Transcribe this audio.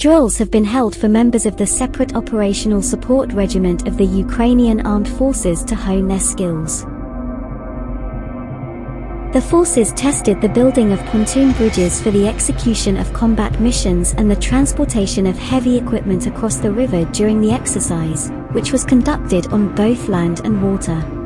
Drills have been held for members of the Separate Operational Support Regiment of the Ukrainian Armed Forces to hone their skills. The forces tested the building of pontoon bridges for the execution of combat missions and the transportation of heavy equipment across the river during the exercise, which was conducted on both land and water.